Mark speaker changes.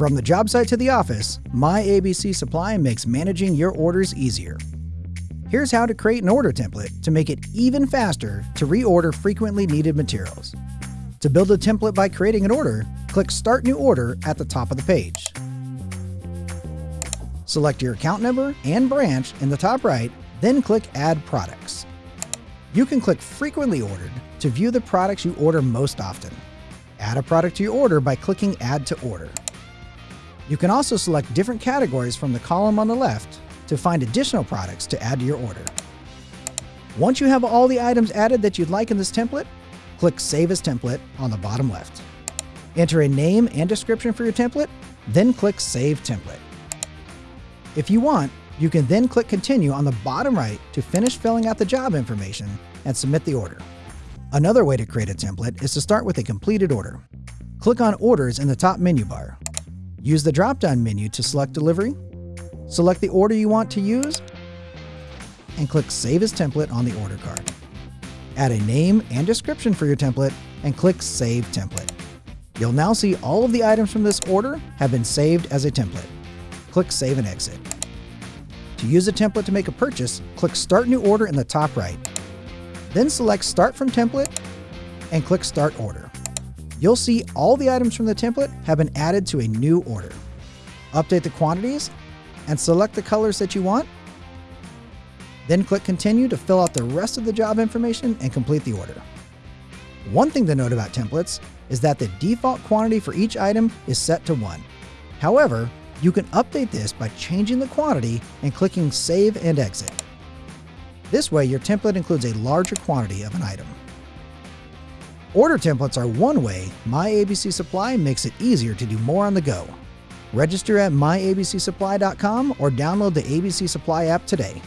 Speaker 1: From the job site to the office, My ABC Supply makes managing your orders easier. Here's how to create an order template to make it even faster to reorder frequently needed materials. To build a template by creating an order, click Start New Order at the top of the page. Select your account number and branch in the top right, then click Add Products. You can click Frequently Ordered to view the products you order most often. Add a product to your order by clicking Add to Order. You can also select different categories from the column on the left to find additional products to add to your order. Once you have all the items added that you'd like in this template, click Save as Template on the bottom left. Enter a name and description for your template, then click Save Template. If you want, you can then click Continue on the bottom right to finish filling out the job information and submit the order. Another way to create a template is to start with a completed order. Click on Orders in the top menu bar. Use the drop-down menu to select Delivery, select the order you want to use, and click Save as Template on the order card. Add a name and description for your template and click Save Template. You'll now see all of the items from this order have been saved as a template. Click Save and Exit. To use a template to make a purchase, click Start New Order in the top right. Then select Start from Template and click Start Order. You'll see all the items from the template have been added to a new order. Update the quantities and select the colors that you want. Then click Continue to fill out the rest of the job information and complete the order. One thing to note about templates is that the default quantity for each item is set to 1. However, you can update this by changing the quantity and clicking Save and Exit. This way, your template includes a larger quantity of an item. Order templates are one way MyABC Supply makes it easier to do more on the go. Register at myabcsupply.com or download the ABC Supply app today.